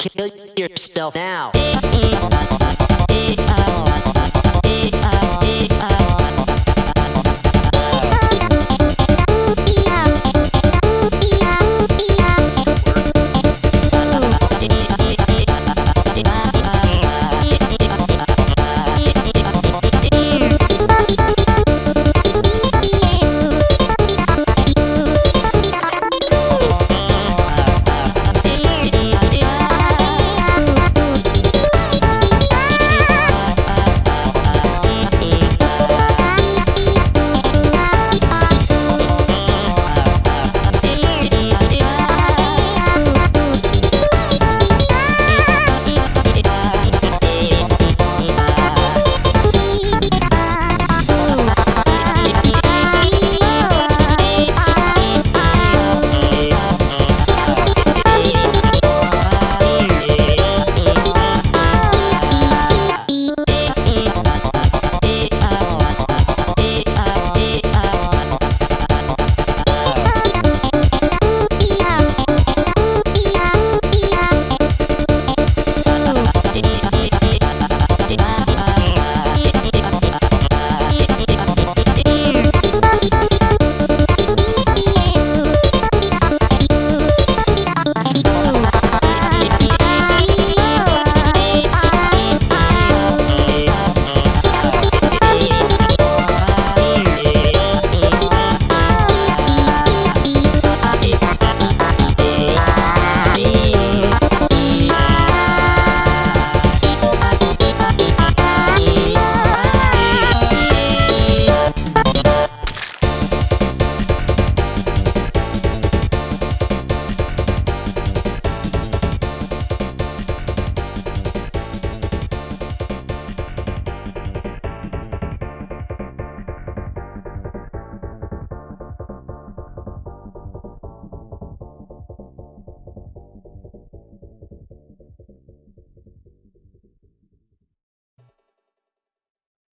Kill yourself now. you